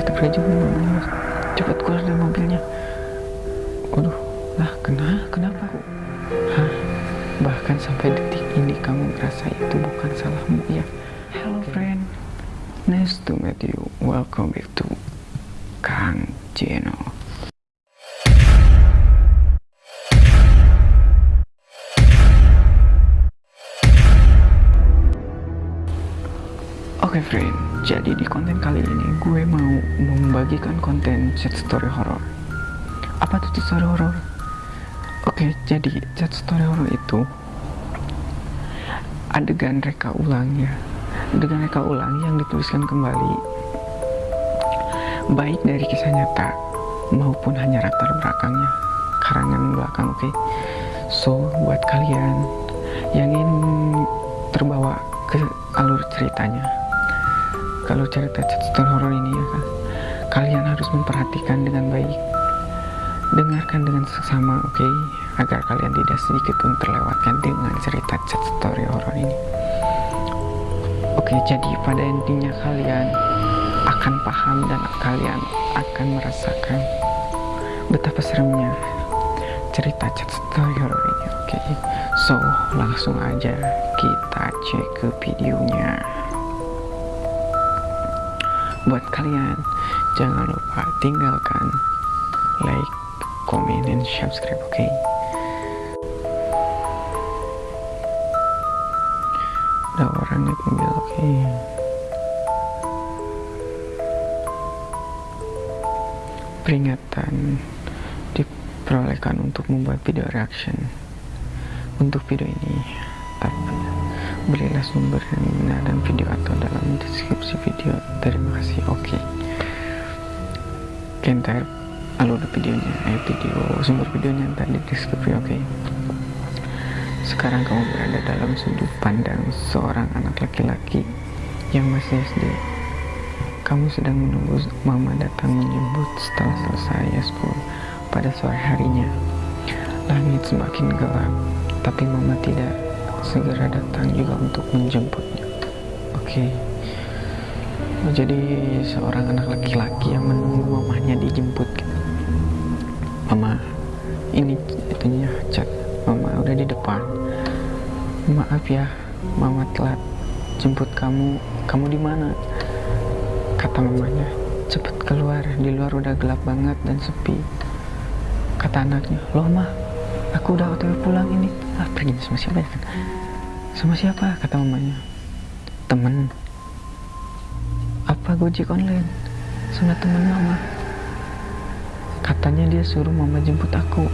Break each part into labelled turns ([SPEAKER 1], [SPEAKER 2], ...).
[SPEAKER 1] astagfirullahaladzim mamanya mas cepat keluar dari mobilnya. Waduh lah kena? Kenapa? Hah? Bahkan sampai detik ini kamu merasa itu bukan salahmu ya? Hello friend. Nice to meet you. Welcome back to Kang Jeno Oke okay, friend, jadi di konten kali ini gue mau membagikan konten chat story horror. Apa tuh chat story horror? Oke, okay, jadi chat story horror itu adegan reka ulang ya. Adegan reka ulang yang dituliskan kembali baik dari kisah nyata maupun hanya latar belakangnya, karangan belakang, oke. Okay? So, buat kalian yang ingin terbawa ke alur ceritanya kalau cerita cerita horor ini ya kan kalian harus memperhatikan dengan baik dengarkan dengan seksama oke okay? agar kalian tidak sedikit pun terlewatkan dengan cerita chat story horor ini oke okay, jadi pada intinya kalian akan paham dan kalian akan merasakan betapa seremnya cerita chat story horor ini oke okay? so langsung aja kita cek ke videonya buat kalian jangan lupa tinggalkan like comment dan subscribe oke okay? ada orang mobil oke okay? peringatan diperolehkan untuk membuat video reaction untuk video ini belilah sumber yang benar dan video atau dalam deskripsi video terima kasih oke okay. kentar alur videonya eh video sumber videonya ntar di deskripsi oke okay. sekarang kamu berada dalam sudut pandang seorang anak laki-laki yang masih SD kamu sedang menunggu mama datang menjemput setelah selesai school pada sore harinya langit semakin gelap tapi mama tidak segera datang juga untuk menjemputnya oke okay. Jadi seorang anak laki-laki yang menunggu mamanya dijemput. Mama ini itunya chat mama udah di depan. Maaf ya mama telat jemput kamu. Kamu di mana? Kata mamanya. Cepet keluar. Di luar udah gelap banget dan sepi. Kata anaknya loh mah aku udah otw pulang ini. Ah pergi sama siapa ya sama siapa? kata mamanya. Temen apa gojek online? Sama temen mama. Katanya dia suruh mama jemput aku.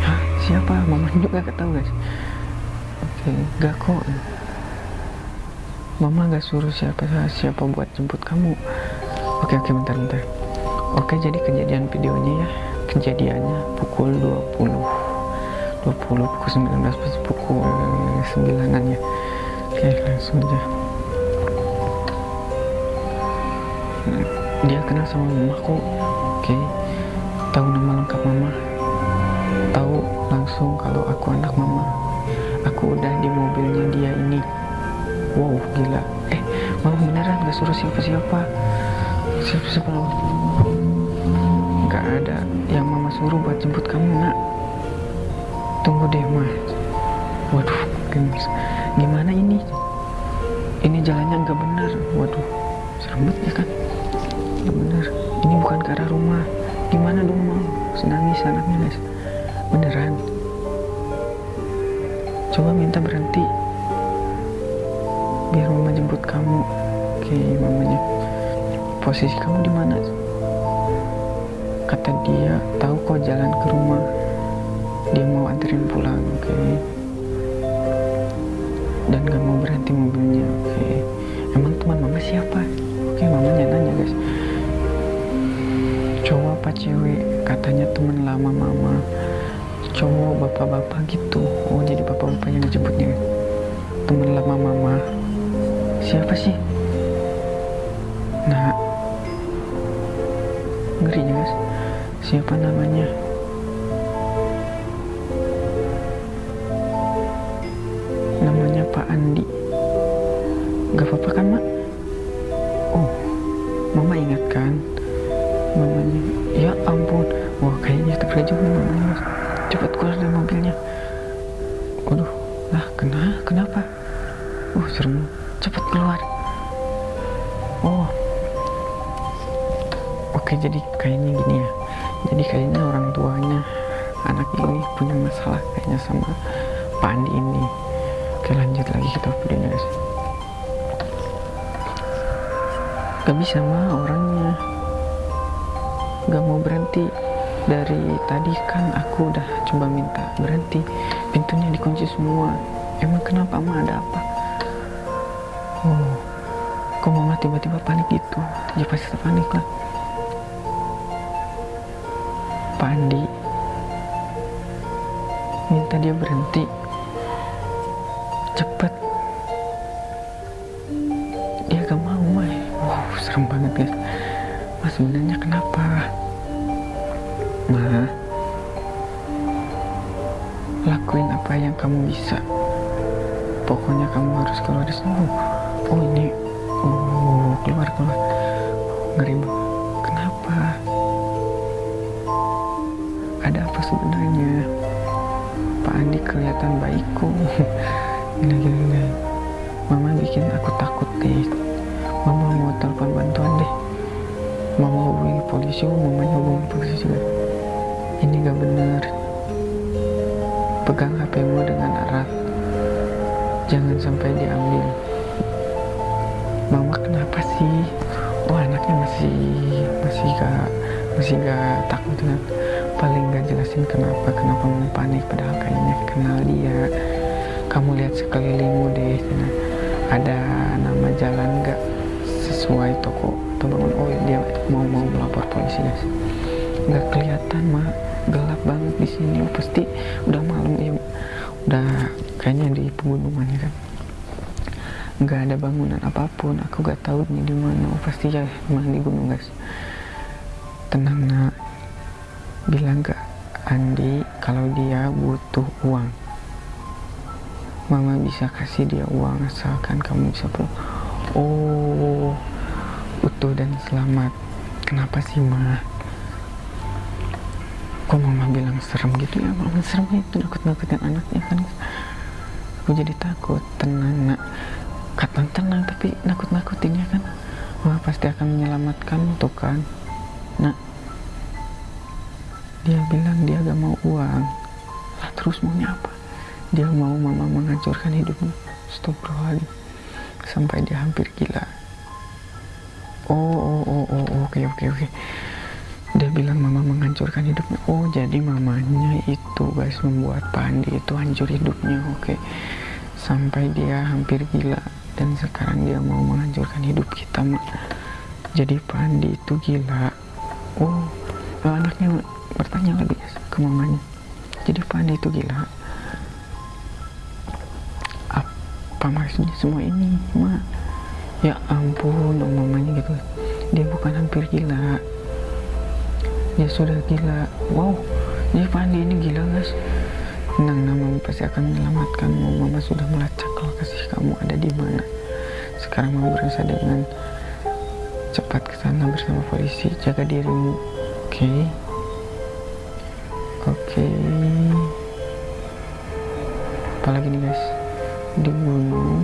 [SPEAKER 1] Hah? Siapa? Mama juga gak tahu guys. Oke gak kok. Mama gak suruh siapa siapa buat jemput kamu. Oke oke bentar bentar. Oke jadi kejadian videonya ya. Kejadiannya pukul 20 20 pukul 19 pasti pukul 9an ya. Oke langsung aja dia kenal sama mamaku oke. Tahu nama lengkap mama. Tahu langsung kalau aku anak mama. Aku udah di mobilnya dia ini. Wow gila. Eh mama beneran gak suruh siapa-siapa? Siapa-siapa gak ada yang mama suruh buat jemput kamu nak. Tunggu deh mas waduh gimana ini? Ini jalannya nggak benar waduh serem banget ya kan? Nggak benar. Ini bukan ke arah rumah. Gimana dong mau senangis anaknya guys. Beneran. Coba minta berhenti. Biar mama jemput kamu. Oke mamanya. Posisi kamu di mana? Kata dia tahu kok jalan ke rumah. Dia mau anterin pulang. Oke. Dan gak mau berhenti mobilnya. Oke. Emang teman mama siapa oke okay, mamanya nanya guys. Cowok apa cewek? Katanya teman lama mama. Cowok bapak-bapak gitu. Oh jadi bapak-bapak yang dijemputnya. Teman lama mama. Siapa sih? Nah ngeri guys. Siapa namanya mamanya mas cepat keluar dari mobilnya. Waduh. Lah kena? Kenapa? Uh serem. Cepat keluar. Oh. Oke jadi kayaknya gini ya. Jadi kayaknya orang tuanya anak ini punya masalah kayaknya sama Pak Andi ini. Oke lanjut lagi kita videonya guys gak bisa mah orangnya. Gak mau berhenti dari tadi kan aku udah coba minta berhenti. Pintunya dikunci semua. Emang kenapa mah ada apa? Oh kok mama tiba-tiba panik gitu? Ya pasti panik lah. Pak minta dia berhenti. Cepet. Dia gak mau mah wow serem banget guys. Mas sebenarnya kenapa ma lakuin apa yang kamu bisa. Pokoknya kamu harus keluar dari sini. Oh ini. Oh keluar keluar. Ngeri kenapa? Ada apa sebenarnya? Pak Andi kelihatan baikku. Gila gila mama bikin aku takut deh. Mama mau telepon bantuan deh. Mama hubungi polisi oh mamanya hubungi polisi juga ini gak bener pegang HPmu dengan erat. Jangan sampai diambil. Mama kenapa sih? Oh anaknya masih masih gak masih gak takut kan paling gak jelasin kenapa kenapa mau panik. Padahal kayaknya kenal dia. Kamu lihat sekelilingmu deh. Ada nama jalan gak sesuai toko atau bangun oh dia mau mau melapor polisi guys. Nggak kelihatan mah gelap banget di sini. Oh, pasti udah malam ya udah kayaknya di pegunungan ya kan? Nggak ada bangunan apa pun. Aku gak tahu ini di mana. Oh, pasti ya emang di gunung guys. Tenang nak. Bilang ke Andi kalau dia butuh uang. Mama bisa kasih dia uang asalkan kamu bisa pulang. Oh utuh dan selamat. Kenapa sih ma kok mama bilang serem gitu ya? Mama serem itu nakut-nakutin anaknya kan. Aku jadi takut tenang nak. Kata tenang tapi nakut-nakutin ya kan. Wah pasti akan menyelamatkan tuh kan. Nak dia bilang dia gak mau uang. Lah terus maunya apa? Dia mau mama menghancurkan hidupnya. Stop lagi sampai dia hampir gila. Oh oh oh oh oke okay, oke oke. okay. Dia bilang mama menghancurkan hidupnya. Oh jadi mamanya itu guys membuat Pandi itu hancur hidupnya. Oke. Sampai dia hampir gila. Dan sekarang dia mau menghancurkan hidup kita jadi Pandi itu gila. Oh anaknya bertanya lagi guys ke mamanya. Jadi Pandi itu gila. Apa maksudnya semua ini ma ya ampun oh mamanya gitu. Dia bukan hampir gila dia sudah gila. Wow. Jadi Pandi ini gila guys. Tenang nama pasti akan menyelamatkanmu mama sudah melacak kalau kasih kamu ada di mana. Sekarang mama berusaha dengan cepat ke sana bersama polisi. Jaga dirimu. Oke? Okay. oke. Okay. apalagi nih guys? Di gunung.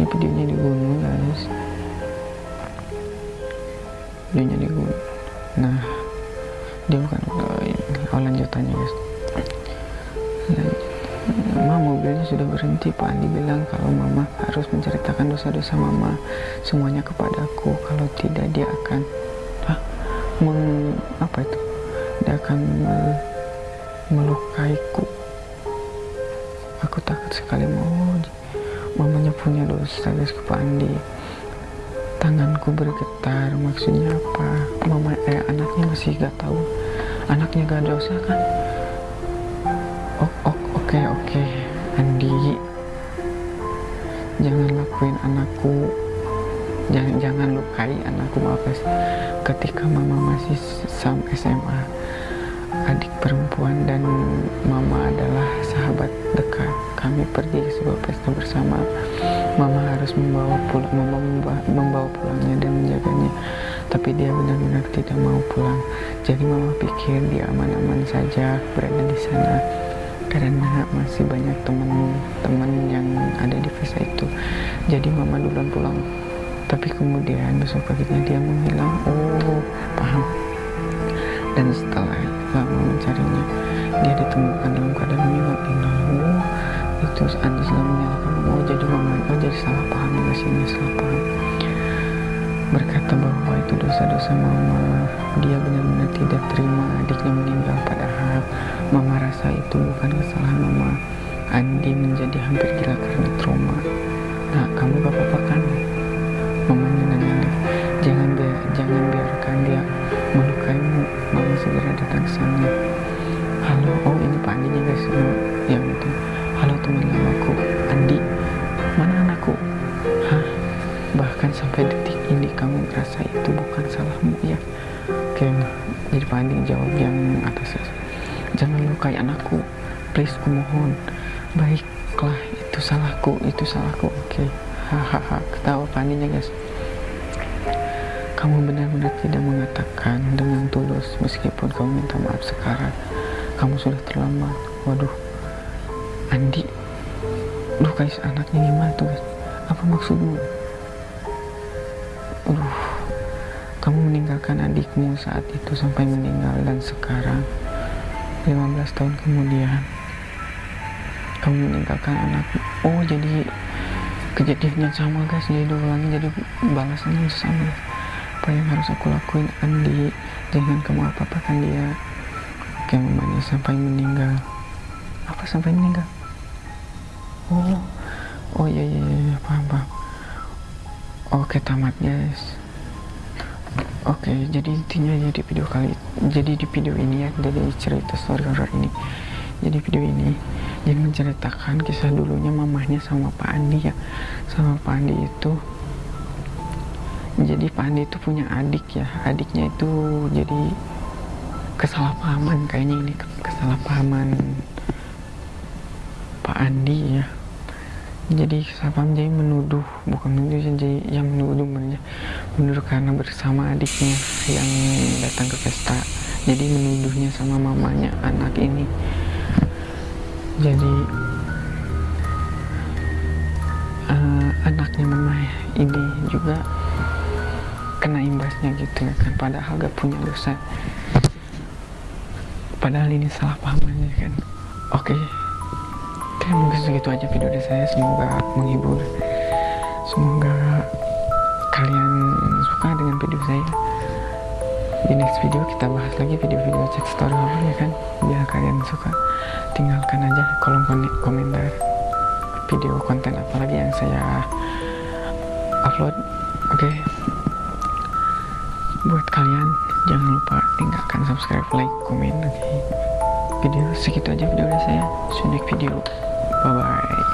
[SPEAKER 1] Ini videonya di gunung guys. Videonya di gunung. Nah dia bukan oh, lanjutannya guys. Mama mobilnya sudah berhenti Pak. Andi bilang kalau mama harus menceritakan dosa-dosa mama semuanya kepadaku. Kalau tidak dia akan ah, meng, apa itu? Dia akan melukaiku. Aku takut sekali. Mau mamanya punya dosa guys ke Pak Andi tanganku bergetar maksudnya apa? Mama eh anaknya masih gak tahu. Anaknya gak dosa kan? Oh, oh oke okay, oke. Okay. Andi. Jangan lakuin anakku. Jangan jangan lukai anakku maaf guys. Ketika mama masih sam SMA adik perempuan dan mama adalah sahabat dekat kami pergi ke sebuah pesta bersama. Mama harus membawa pulang membawa, membawa pulangnya dan menjaganya. Tapi dia benar-benar tidak mau pulang. Jadi mama pikir dia aman-aman saja berada di sana. Karena masih banyak teman-teman yang ada di visa itu. Jadi mama duluan pulang. Tapi kemudian besok paginya dia menghilang. Oh paham. Dan setelah lama mencarinya dia ditemukan dalam keadaan menghilang itu Andi sudah menyalahkan oh jadi mama oh jadi salah paham ya sini salah paham. Berkata bahwa itu dosa-dosa mama. Dia benar-benar tidak terima adiknya meninggal padahal mama rasa itu bukan kesalahan mama. Andi menjadi hampir gila karena itu bukan salahmu ya oke jadi Pak Andi jawab yang atas jangan lukai anakku. Please kumohon. Baiklah itu salahku itu salahku. Oke. Hahaha ketawa Pak Andinya guys. Kamu benar-benar tidak mengatakan dengan tulus meskipun kamu minta maaf sekarang. Kamu sudah terlambat. Waduh. Andi lukai anaknya gimana tuh guys. Apa maksudmu? Aduh, kamu meninggalkan adikmu saat itu sampai meninggal dan sekarang 15 tahun kemudian kamu meninggalkan anakmu. Oh jadi kejadiannya sama guys. Jadi ulangi jadi balasannya sama. Apa yang harus aku lakuin Andi? Jangan kamu apa-apakan dia. Oke mamanya sampai meninggal. Apa sampai meninggal? Oh oh iya iya iya paham paham. Oke tamat guys oke jadi intinya ya di video kali jadi di video ini ya dari cerita story horror ini. Jadi video ini yang menceritakan kisah dulunya mamahnya sama Pak Andi ya. Sama Pak Andi itu jadi Pak Andi itu punya adik ya. Adiknya itu jadi kesalahpahaman kayaknya ini kesalahpahaman Pak Andi ya jadi kesalahpahaman jadi menuduh bukan menuduh jadi yang menuduh menuduh karena bersama adiknya yang datang ke pesta. Jadi menuduhnya sama mamanya anak ini. Jadi uh, anaknya mama ini juga kena imbasnya gitu ya kan padahal gak punya dosa. Padahal ini salah paham aja kan. Oke. okay. Oke mungkin segitu aja video dari saya. Semoga menghibur. Semoga kalian suka dengan video saya. Di next video kita bahas lagi video-video cek story horror ya kan? Biar kalian suka. Tinggalkan aja kolom komentar video konten apa lagi yang saya upload oke? Okay. buat kalian jangan lupa tinggalkan subscribe like komen oke? Okay. video segitu aja video dari saya. See you next video Bye-bye.